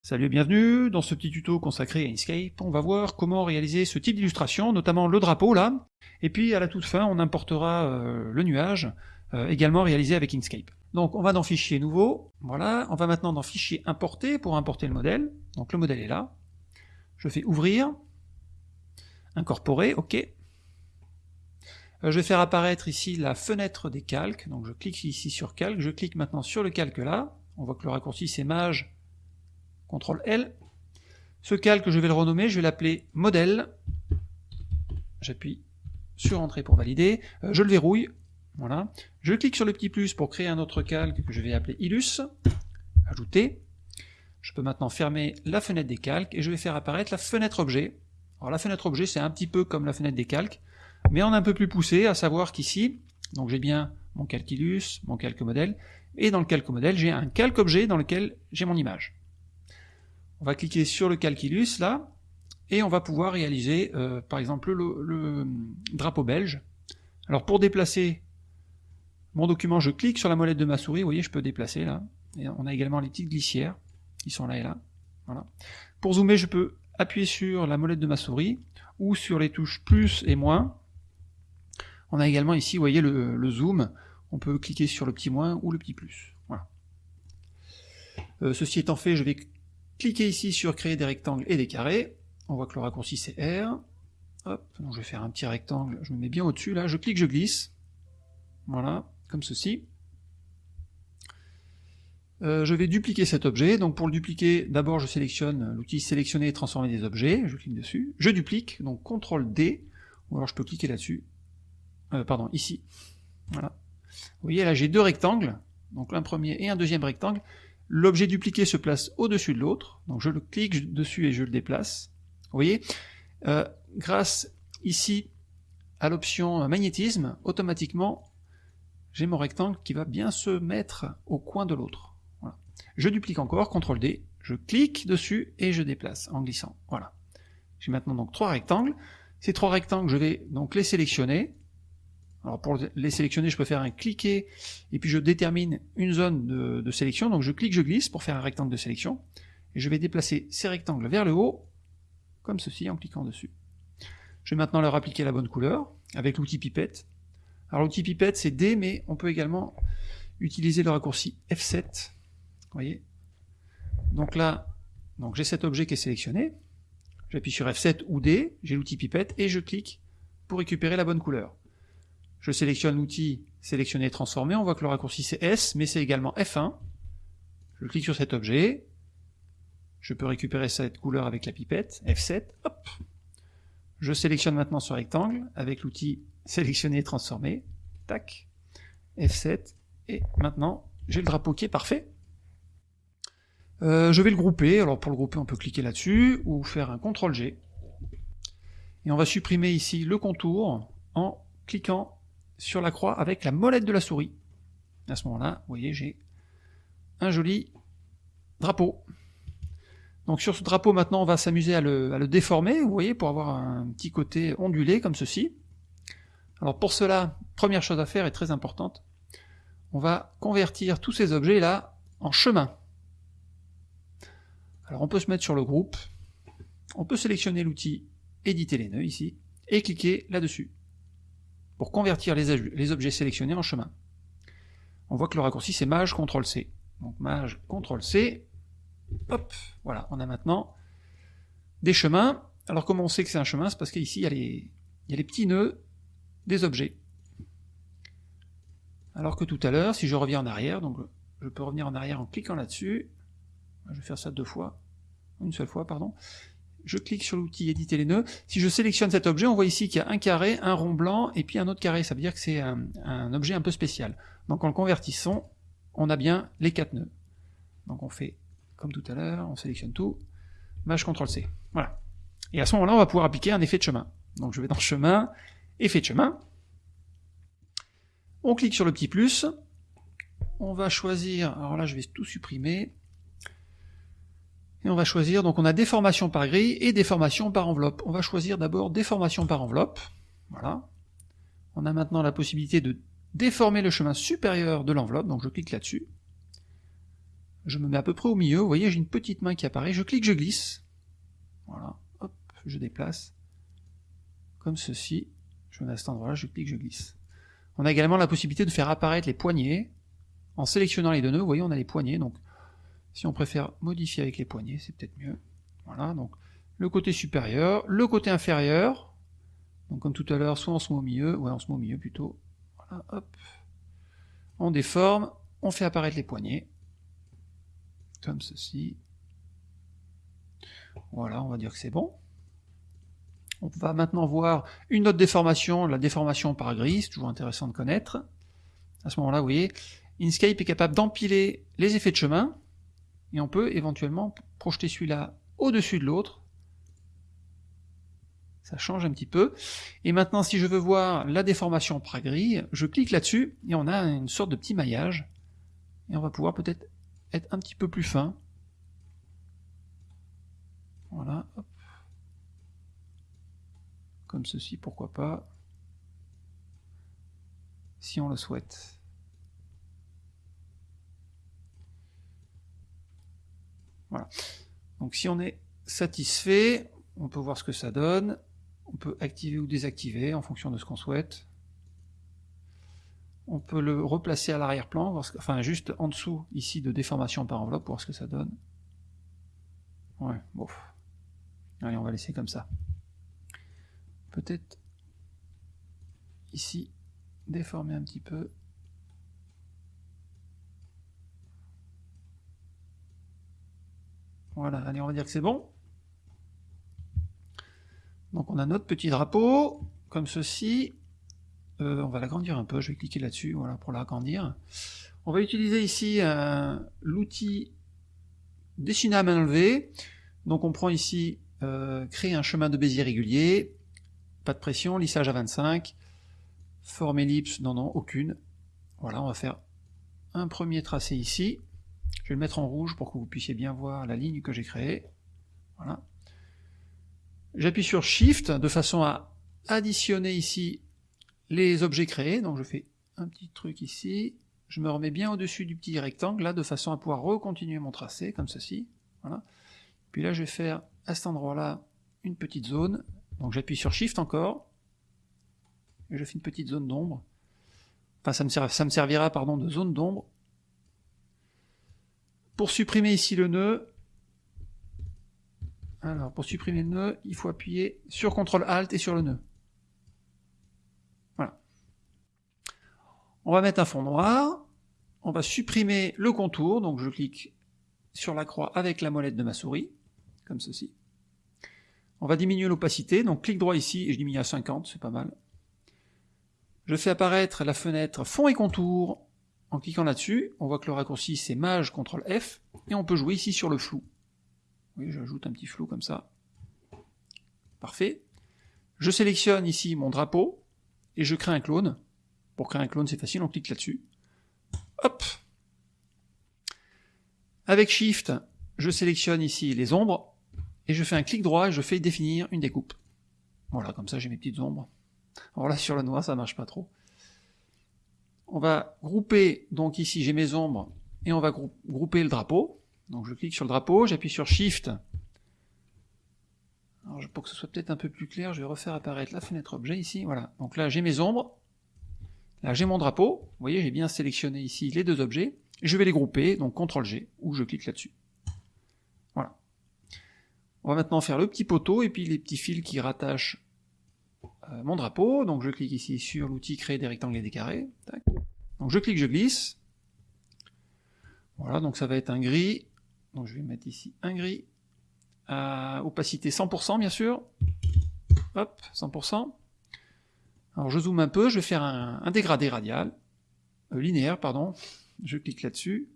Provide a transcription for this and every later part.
Salut et bienvenue, dans ce petit tuto consacré à Inkscape, on va voir comment réaliser ce type d'illustration, notamment le drapeau là, et puis à la toute fin on importera euh, le nuage, euh, également réalisé avec Inkscape. Donc on va dans Fichier nouveau, voilà, on va maintenant dans Fichier importer pour importer le modèle, donc le modèle est là, je fais ouvrir, incorporer, ok, euh, je vais faire apparaître ici la fenêtre des calques, donc je clique ici sur calque, je clique maintenant sur le calque là, on voit que le raccourci c'est mage CTRL L. Ce calque, je vais le renommer, je vais l'appeler modèle. J'appuie sur Entrée pour valider. Euh, je le verrouille. Voilà. Je clique sur le petit plus pour créer un autre calque que je vais appeler Illus. Ajouter. Je peux maintenant fermer la fenêtre des calques et je vais faire apparaître la fenêtre objet. Alors la fenêtre objet, c'est un petit peu comme la fenêtre des calques, mais en un peu plus poussé, à savoir qu'ici, donc j'ai bien mon calque Illus, mon calque modèle, et dans le calque modèle, j'ai un calque objet dans lequel j'ai mon image. On va cliquer sur le calculus là, et on va pouvoir réaliser euh, par exemple le, drapeau belge. Alors pour déplacer mon document, je clique sur la molette de ma souris, vous voyez je peux déplacer là, et on a également les petites glissières qui sont là et là. Voilà. Pour zoomer, je peux appuyer sur la molette de ma souris, ou sur les touches plus et moins. On a également ici, vous voyez le, zoom, on peut cliquer sur le petit moins ou le petit plus. Voilà. Euh, ceci étant fait, je vais Cliquez ici sur créer des rectangles et des carrés. On voit que le raccourci c'est R. Hop, donc je vais faire un petit rectangle, je me mets bien au-dessus là, je clique, je glisse. Voilà, comme ceci. Euh, je vais dupliquer cet objet, donc pour le dupliquer, d'abord je sélectionne l'outil sélectionner et transformer des objets, je clique dessus, je duplique, donc CTRL D, ou alors je peux cliquer là-dessus, euh, pardon, ici, voilà. Vous voyez là j'ai deux rectangles, donc un premier et un deuxième rectangle, L'objet dupliqué se place au-dessus de l'autre, donc je le clique dessus et je le déplace. Vous voyez, euh, grâce ici à l'option magnétisme, automatiquement, j'ai mon rectangle qui va bien se mettre au coin de l'autre. Je duplique encore, CTRL D, je clique dessus et je déplace en glissant. Voilà. J'ai maintenant donc trois rectangles. Ces trois rectangles, je vais donc les sélectionner. Alors pour les sélectionner, je peux faire un cliquer, et puis je détermine une zone de, sélection, donc je clique, je glisse pour faire un rectangle de sélection, et je vais déplacer ces rectangles vers le haut, comme ceci, en cliquant dessus. Je vais maintenant leur appliquer la bonne couleur, avec l'outil pipette. Alors l'outil pipette c'est D, mais on peut également utiliser le raccourci F7, vous voyez? Donc là, donc j'ai cet objet qui est sélectionné, j'appuie sur F7 ou D, j'ai l'outil pipette, et je clique pour récupérer la bonne couleur. Je sélectionne l'outil sélectionner et transformer, on voit que le raccourci c'est S, mais c'est également F1. Je clique sur cet objet, je peux récupérer cette couleur avec la pipette, F7, hop. Je sélectionne maintenant ce rectangle avec l'outil sélectionner et transformer, tac, F7, et maintenant j'ai le drapeau qui est parfait. Euh, je vais le grouper, alors pour le grouper on peut cliquer là-dessus, ou faire un CTRL G, et on va supprimer ici le contour en cliquant sur la croix avec la molette de la souris. À ce moment-là, vous voyez, j'ai un joli drapeau. Donc sur ce drapeau, maintenant, on va s'amuser à le, déformer, vous voyez, pour avoir un petit côté ondulé, comme ceci. Alors pour cela, première chose à faire, est très importante, on va convertir tous ces objets-là en chemin. Alors on peut se mettre sur le groupe, on peut sélectionner l'outil éditer les nœuds ici, et cliquer là-dessus pour convertir les, objets sélectionnés en chemin. On voit que le raccourci c'est Maj CTRL C. Donc Maj CTRL C, hop, voilà, on a maintenant des chemins. Alors comment on sait que c'est un chemin? C'est parce qu'ici il, y a les petits nœuds des objets. Alors que tout à l'heure, si je reviens en arrière, donc je peux revenir en arrière en cliquant là-dessus, je vais faire ça deux fois, une seule fois, pardon, je clique sur l'outil éditer les nœuds. Si je sélectionne cet objet, on voit ici qu'il y a un carré, un rond blanc et puis un autre carré. Ça veut dire que c'est un, objet un peu spécial. Donc en le convertissant, on a bien les quatre nœuds. Donc on fait comme tout à l'heure, on sélectionne tout, Maj CTRL C. Voilà. Et à ce moment-là, on va pouvoir appliquer un effet de chemin. Donc je vais dans chemin, effet de chemin. On clique sur le petit plus. On va choisir, alors là je vais tout supprimer, et on va choisir, donc on a déformation par grille et déformation par enveloppe. On va choisir d'abord déformation par enveloppe. Voilà. On a maintenant la possibilité de déformer le chemin supérieur de l'enveloppe, donc je clique là-dessus. Je me mets à peu près au milieu, vous voyez, j'ai une petite main qui apparaît, je clique, je glisse. Voilà, hop, je déplace. Comme ceci. Je me mets à cet endroit-là, je clique, je glisse. On a également la possibilité de faire apparaître les poignées. En sélectionnant les deux nœuds, vous voyez, on a les poignées, donc si on préfère modifier avec les poignées, c'est peut-être mieux. Voilà, donc le côté supérieur, le côté inférieur, donc comme tout à l'heure, soit on se met au milieu, ouais on se met au milieu plutôt, voilà, hop, on déforme, on fait apparaître les poignets, comme ceci, voilà, on va dire que c'est bon. On va maintenant voir une autre déformation, la déformation par gris, c'est toujours intéressant de connaître. À ce moment-là, vous voyez, Inkscape est capable d'empiler les effets de chemin, et on peut éventuellement projeter celui-là au-dessus de l'autre. Ça change un petit peu. Et maintenant, si je veux voir la déformation par grille, je clique là-dessus, et on a une sorte de petit maillage, et on va pouvoir peut-être être un petit peu plus fin. Voilà, hop. Comme ceci, pourquoi pas, si on le souhaite. Voilà. Donc si on est satisfait, on peut voir ce que ça donne. On peut activer ou désactiver en fonction de ce qu'on souhaite. On peut le replacer à l'arrière-plan, enfin juste en dessous ici de déformation par enveloppe, pour voir ce que ça donne. Ouais, bon. Allez, on va laisser comme ça. Peut-être ici déformer un petit peu. Voilà, allez, on va dire que c'est bon. Donc on a notre petit drapeau, comme ceci. Euh, on va l'agrandir un peu, je vais cliquer là-dessus, voilà, pour l'agrandir. On va utiliser ici euh, l'outil dessiner à main levée. Donc on prend ici euh, créer un chemin de Bézier régulier, pas de pression, lissage à 25, forme ellipse, non non, aucune. Voilà, on va faire un premier tracé ici. Je vais le mettre en rouge pour que vous puissiez bien voir la ligne que j'ai créée. Voilà. J'appuie sur Shift de façon à additionner ici les objets créés. Donc je fais un petit truc ici. Je me remets bien au-dessus du petit rectangle là de façon à pouvoir recontinuer mon tracé comme ceci. Voilà. Puis là je vais faire à cet endroit-là une petite zone. Donc j'appuie sur Shift encore. Et je fais une petite zone d'ombre. Enfin ça me, ça me servira pardon de zone d'ombre pour supprimer ici le nœud, alors pour supprimer le nœud, il faut appuyer sur CTRL ALT et sur le nœud. Voilà. On va mettre un fond noir, on va supprimer le contour, donc je clique sur la croix avec la molette de ma souris, comme ceci. On va diminuer l'opacité, donc clic droit ici et je diminue à 50, c'est pas mal. Je fais apparaître la fenêtre fond et contour en cliquant là-dessus, on voit que le raccourci c'est Maj CTRL F, et on peut jouer ici sur le flou. Oui, j'ajoute un petit flou comme ça. Parfait. Je sélectionne ici mon drapeau, et je crée un clone. Pour créer un clone, c'est facile, on clique là-dessus. Hop Avec Shift, je sélectionne ici les ombres, et je fais un clic droit et je fais définir une découpe. Voilà, comme ça j'ai mes petites ombres. Alors là, sur le noir, ça marche pas trop on va grouper, donc ici j'ai mes ombres, et on va grouper le drapeau. Donc je clique sur le drapeau, j'appuie sur Shift. Alors pour que ce soit peut-être un peu plus clair, je vais refaire apparaître la fenêtre objet ici, voilà. Donc là j'ai mes ombres, là j'ai mon drapeau, vous voyez j'ai bien sélectionné ici les deux objets, je vais les grouper, donc CTRL G, ou je clique là-dessus. Voilà. On va maintenant faire le petit poteau, et puis les petits fils qui rattachent euh, mon drapeau, donc je clique ici sur l'outil créer des rectangles et des carrés, donc je clique, je glisse, voilà, donc ça va être un gris, donc je vais mettre ici un gris, à opacité 100% bien sûr, hop, 100%, alors je zoome un peu, je vais faire un, dégradé radial, euh, linéaire, pardon, je clique là-dessus,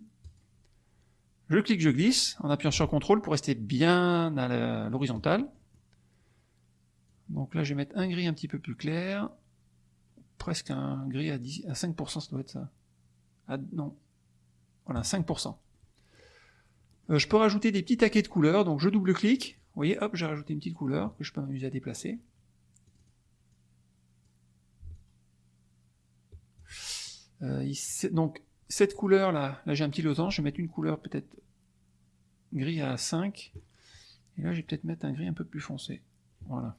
je clique, je glisse, en appuyant sur CTRL pour rester bien à l'horizontale, donc là, je vais mettre un gris un petit peu plus clair. Presque un gris à, 10, à 5%, ça doit être ça. Ah, non. Voilà, 5%. Euh, je peux rajouter des petits taquets de couleurs, donc je double-clique. Vous voyez, hop, j'ai rajouté une petite couleur que je peux m'amuser à déplacer. Euh, donc, cette couleur là, là j'ai un petit losange, je vais mettre une couleur peut-être gris à 5, et là je vais peut-être mettre un gris un peu plus foncé. Voilà.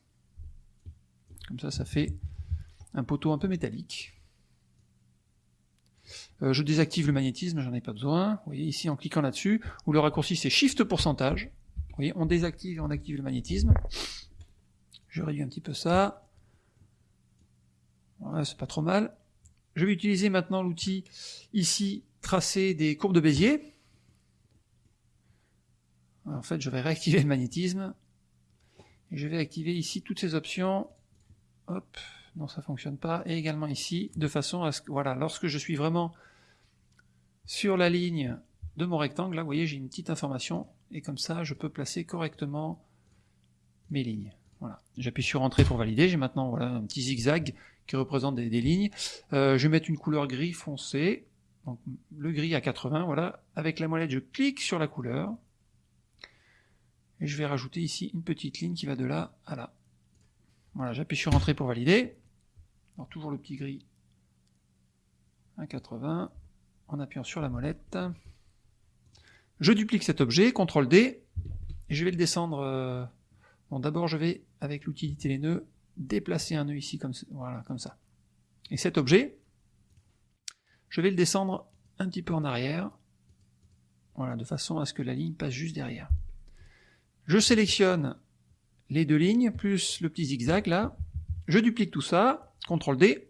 Comme ça, ça fait un poteau un peu métallique. Euh, je désactive le magnétisme, j'en ai pas besoin. Vous voyez ici en cliquant là-dessus, où le raccourci c'est Shift pourcentage. Vous voyez, on désactive et on active le magnétisme. Je réduis un petit peu ça. Voilà, c'est pas trop mal. Je vais utiliser maintenant l'outil ici, tracer des courbes de Bézier. En fait, je vais réactiver le magnétisme. Et je vais activer ici toutes ces options. Hop, non, ça fonctionne pas. Et également ici, de façon à ce que, voilà, lorsque je suis vraiment sur la ligne de mon rectangle, là, vous voyez, j'ai une petite information. Et comme ça, je peux placer correctement mes lignes. Voilà. J'appuie sur Entrée pour valider. J'ai maintenant voilà, un petit zigzag qui représente des, lignes. Euh, je vais mettre une couleur gris foncé. Donc, le gris à 80, voilà. Avec la molette, je clique sur la couleur. Et je vais rajouter ici une petite ligne qui va de là à là. Voilà, j'appuie sur Entrée pour valider. Alors toujours le petit gris à 80, en appuyant sur la molette. Je duplique cet objet, CTRL D, et je vais le descendre. Euh, bon, d'abord je vais, avec l'outil les nœuds, déplacer un nœud ici, comme, voilà, comme ça. Et cet objet, je vais le descendre un petit peu en arrière, voilà, de façon à ce que la ligne passe juste derrière. Je sélectionne les deux lignes, plus le petit zigzag là, je duplique tout ça, CTRL D,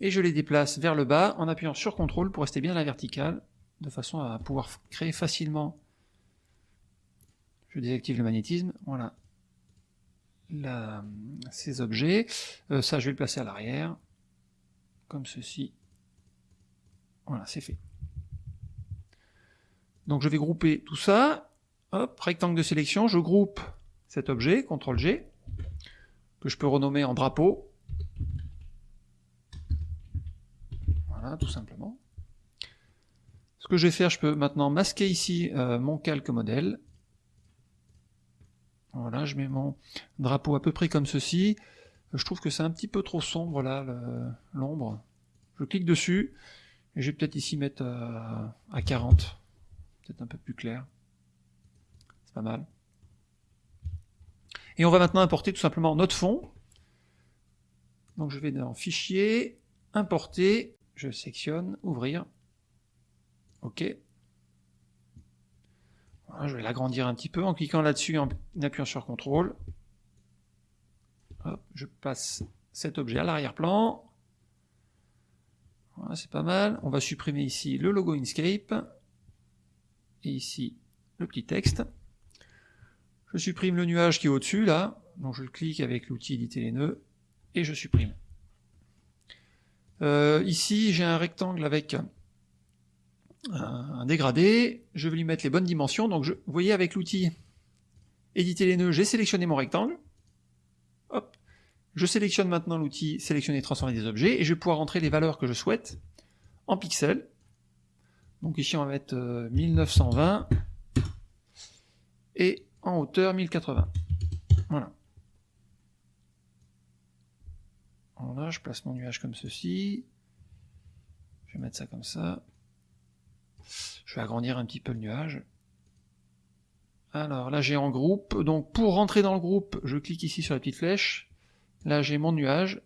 et je les déplace vers le bas en appuyant sur CTRL pour rester bien à la verticale, de façon à pouvoir créer facilement. Je désactive le magnétisme, voilà, ces objets. Euh, ça, je vais le placer à l'arrière, comme ceci. Voilà, c'est fait. Donc je vais grouper tout ça. Hop, rectangle de sélection, je groupe cet objet, CTRL G, que je peux renommer en drapeau. Voilà, tout simplement. Ce que je vais faire, je peux maintenant masquer ici euh, mon calque modèle. Voilà, je mets mon drapeau à peu près comme ceci. Je trouve que c'est un petit peu trop sombre là, l'ombre. Je clique dessus, et je vais peut-être ici mettre euh, à 40. Peut-être un peu plus clair. C'est pas mal. Et on va maintenant importer tout simplement notre fond. Donc je vais dans Fichier, Importer, je sélectionne, Ouvrir. OK. je vais l'agrandir un petit peu en cliquant là-dessus en appuyant sur CTRL. je passe cet objet à l'arrière-plan. Voilà, c'est pas mal. On va supprimer ici le logo Inkscape. Et ici, le petit texte. Je supprime le nuage qui est au-dessus, là. Donc je clique avec l'outil éditer les nœuds, et je supprime. Euh, ici, j'ai un rectangle avec un, dégradé. Je vais lui mettre les bonnes dimensions. Donc je, vous voyez, avec l'outil éditer les nœuds, j'ai sélectionné mon rectangle. Hop. Je sélectionne maintenant l'outil sélectionner et transformer des objets, et je vais pouvoir rentrer les valeurs que je souhaite en pixels. Donc ici, on va mettre 1920. Euh, et en hauteur 1080. Voilà. Voilà, je place mon nuage comme ceci. Je vais mettre ça comme ça. Je vais agrandir un petit peu le nuage. Alors là j'ai en groupe, donc pour rentrer dans le groupe, je clique ici sur la petite flèche. Là j'ai mon nuage.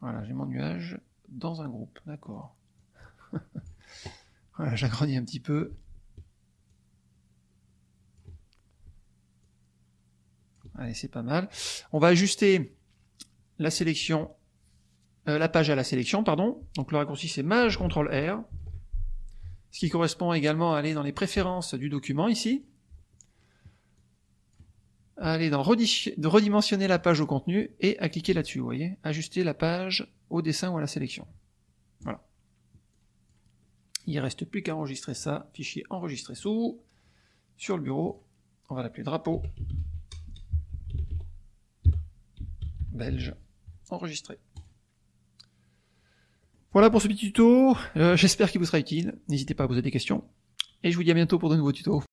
Voilà, j'ai mon nuage dans un groupe, d'accord. voilà, j'agrandis un petit peu. Allez, c'est pas mal. On va ajuster la sélection, euh, la page à la sélection, pardon. Donc le raccourci c'est Maj CTRL R, ce qui correspond également à aller dans les préférences du document ici. Aller dans redimensionner la page au contenu et à cliquer là-dessus, vous voyez, ajuster la page au dessin ou à la sélection. Voilà. Il ne reste plus qu'à enregistrer ça, fichier enregistré sous, sur le bureau, on va l'appeler drapeau belge enregistré. Voilà pour ce petit tuto, euh, j'espère qu'il vous sera utile, n'hésitez pas à poser des questions, et je vous dis à bientôt pour de nouveaux tutos.